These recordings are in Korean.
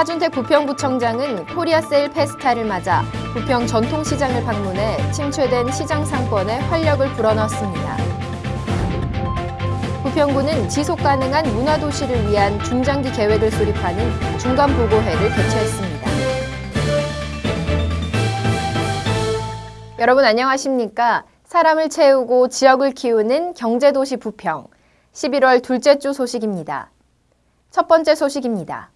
차준택 부평구청장은 코리아세일 페스타를 맞아 부평 전통시장을 방문해 침체된 시장 상권에 활력을 불어넣었습니다. 부평구는 지속 가능한 문화도시를 위한 중장기 계획을 수립하는 중간보고회를 개최했습니다. 여러분 안녕하십니까? 사람을 채우고 지역을 키우는 경제도시 부평. 11월 둘째 주 소식입니다. 첫 번째 소식입니다.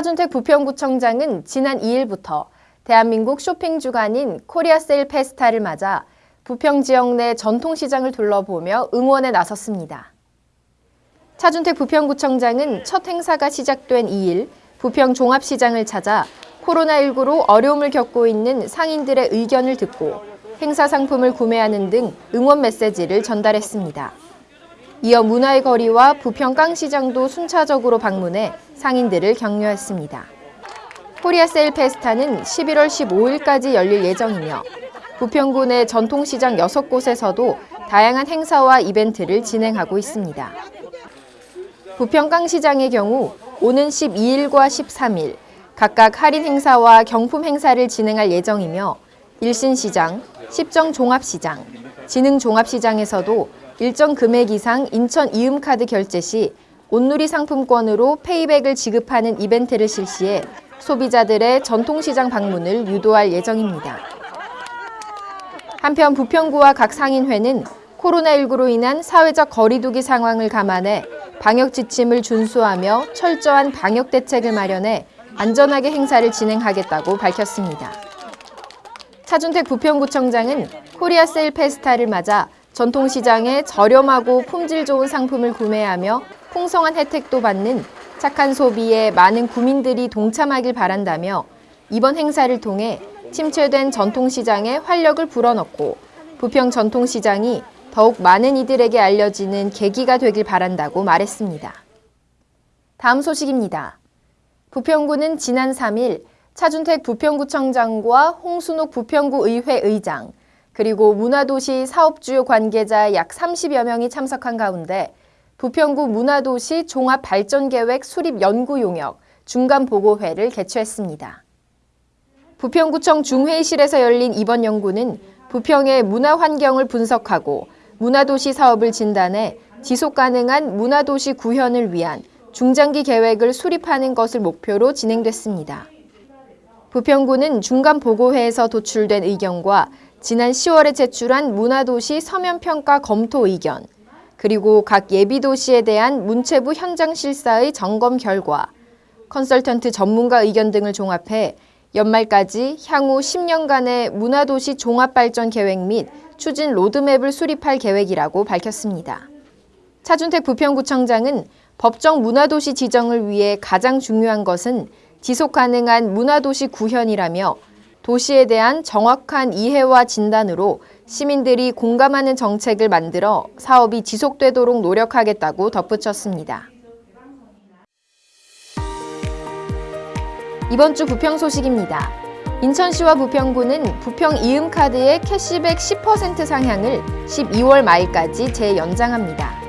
차준택 부평구청장은 지난 2일부터 대한민국 쇼핑 주간인 코리아세일 페스타를 맞아 부평 지역 내 전통시장을 둘러보며 응원에 나섰습니다. 차준택 부평구청장은 첫 행사가 시작된 2일 부평 종합시장을 찾아 코로나19로 어려움을 겪고 있는 상인들의 의견을 듣고 행사 상품을 구매하는 등 응원 메시지를 전달했습니다. 이어 문화의 거리와 부평 깡시장도 순차적으로 방문해 상인들을 격려했습니다. 코리아 세일 페스타는 11월 15일까지 열릴 예정이며 부평군의 전통시장 6곳에서도 다양한 행사와 이벤트를 진행하고 있습니다. 부평 깡시장의 경우 오는 12일과 13일 각각 할인 행사와 경품 행사를 진행할 예정이며 일신시장, 십정종합시장, 진흥종합시장에서도 일정 금액 이상 인천 이음카드 결제 시 온누리 상품권으로 페이백을 지급하는 이벤트를 실시해 소비자들의 전통시장 방문을 유도할 예정입니다. 한편 부평구와 각 상인회는 코로나19로 인한 사회적 거리두기 상황을 감안해 방역 지침을 준수하며 철저한 방역 대책을 마련해 안전하게 행사를 진행하겠다고 밝혔습니다. 차준택 부평구청장은 코리아 세일 페스타를 맞아 전통시장에 저렴하고 품질 좋은 상품을 구매하며 풍성한 혜택도 받는 착한 소비에 많은 구민들이 동참하길 바란다며 이번 행사를 통해 침체된 전통시장에 활력을 불어넣고 부평 전통시장이 더욱 많은 이들에게 알려지는 계기가 되길 바란다고 말했습니다. 다음 소식입니다. 부평구는 지난 3일 차준택 부평구청장과 홍순옥 부평구 의회 의장, 그리고 문화도시 사업주요 관계자 약 30여 명이 참석한 가운데 부평구 문화도시 종합발전계획 수립 연구 용역 중간보고회를 개최했습니다. 부평구청 중회의실에서 열린 이번 연구는 부평의 문화 환경을 분석하고 문화도시 사업을 진단해 지속 가능한 문화도시 구현을 위한 중장기 계획을 수립하는 것을 목표로 진행됐습니다. 부평구는 중간보고회에서 도출된 의견과 지난 10월에 제출한 문화도시 서면평가 검토 의견, 그리고 각 예비도시에 대한 문체부 현장 실사의 점검 결과, 컨설턴트 전문가 의견 등을 종합해 연말까지 향후 10년간의 문화도시 종합발전 계획 및 추진 로드맵을 수립할 계획이라고 밝혔습니다. 차준택 부평구청장은 법정 문화도시 지정을 위해 가장 중요한 것은 지속 가능한 문화도시 구현이라며 도시에 대한 정확한 이해와 진단으로 시민들이 공감하는 정책을 만들어 사업이 지속되도록 노력하겠다고 덧붙였습니다. 이번 주 부평 소식입니다. 인천시와 부평구는 부평 이음카드의 캐시백 10% 상향을 12월 말까지 재연장합니다.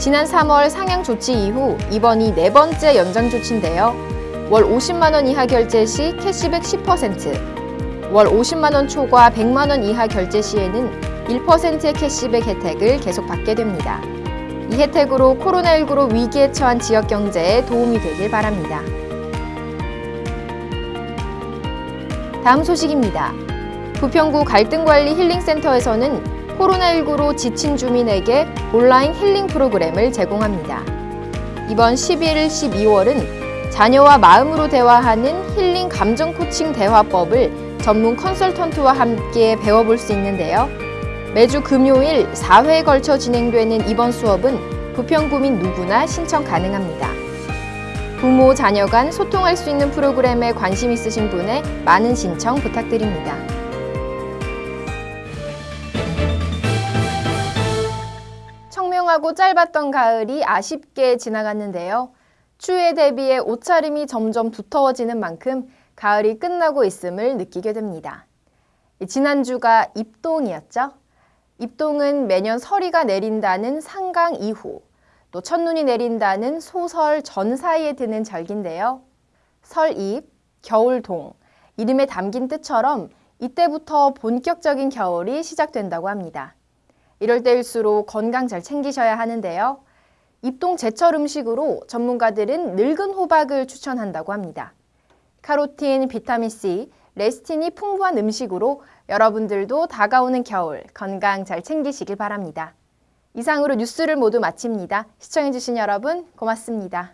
지난 3월 상향 조치 이후 이번이 네 번째 연장 조치인데요. 월 50만 원 이하 결제 시 캐시백 10%, 월 50만 원 초과 100만 원 이하 결제 시에는 1%의 캐시백 혜택을 계속 받게 됩니다. 이 혜택으로 코로나19로 위기에 처한 지역 경제에 도움이 되길 바랍니다. 다음 소식입니다. 부평구 갈등관리 힐링센터에서는 코로나19로 지친 주민에게 온라인 힐링 프로그램을 제공합니다. 이번 11일, 12월은 자녀와 마음으로 대화하는 힐링 감정 코칭 대화법을 전문 컨설턴트와 함께 배워볼 수 있는데요. 매주 금요일 4회에 걸쳐 진행되는 이번 수업은 부평구민 누구나 신청 가능합니다. 부모, 자녀 간 소통할 수 있는 프로그램에 관심 있으신 분의 많은 신청 부탁드립니다. 청명하고 짧았던 가을이 아쉽게 지나갔는데요. 추위에 대비해 옷차림이 점점 두터워지는 만큼 가을이 끝나고 있음을 느끼게 됩니다. 지난주가 입동이었죠? 입동은 매년 서리가 내린다는 상강 이후 또 첫눈이 내린다는 소설 전 사이에 드는 절기인데요. 설입, 겨울동, 이름에 담긴 뜻처럼 이때부터 본격적인 겨울이 시작된다고 합니다. 이럴 때일수록 건강 잘 챙기셔야 하는데요. 입동 제철 음식으로 전문가들은 늙은 호박을 추천한다고 합니다. 카로틴, 비타민C, 레스틴이 풍부한 음식으로 여러분들도 다가오는 겨울 건강 잘 챙기시길 바랍니다. 이상으로 뉴스를 모두 마칩니다. 시청해주신 여러분 고맙습니다.